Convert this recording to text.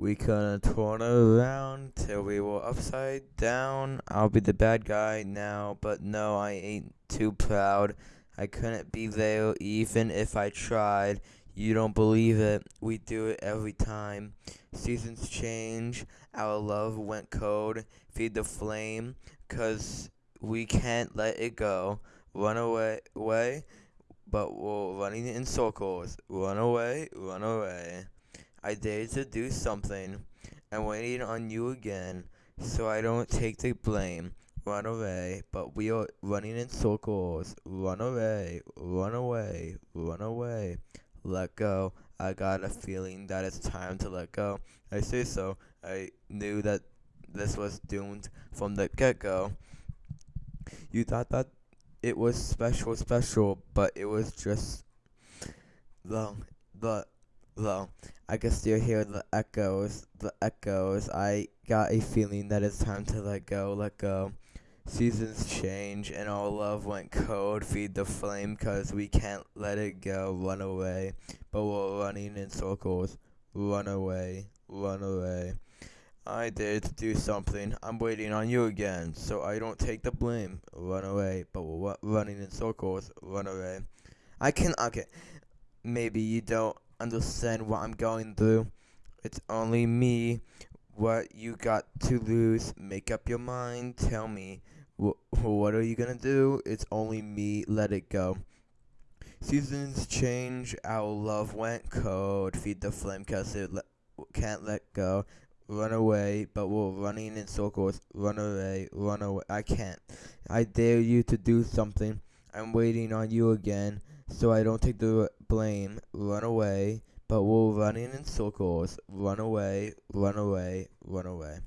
We couldn't turn around till we were upside down. I'll be the bad guy now, but no, I ain't too proud. I couldn't be there even if I tried. You don't believe it, we do it every time. Seasons change, our love went cold. Feed the flame, cause we can't let it go. Run away, away, but we're running in circles. Run away, run away. I dared to do something. I'm waiting on you again, so I don't take the blame. Run away, but we are running in circles. Run away, run away, run away. Let go. I got a feeling that it's time to let go. I say so. I knew that this was doomed from the get go. You thought that it was special, special, but it was just the the Though I can still hear the echoes, the echoes. I got a feeling that it's time to let go, let go. Seasons change and all love went cold. Feed the flame, cause we can't let it go. Run away, but we're running in circles. Run away, run away. I did do something. I'm waiting on you again, so I don't take the blame. Run away, but we're running in circles. Run away. I can. Okay, maybe you don't understand what I'm going through. It's only me. What you got to lose? Make up your mind. Tell me. Wh what are you gonna do? It's only me. Let it go. Seasons change. Our love went cold. Feed the flame cause it le can't let go. Run away, but we're running in circles. Run away, run away. I can't. I dare you to do something. I'm waiting on you again so I don't take the blame, run away, but we're running in circles, run away, run away, run away.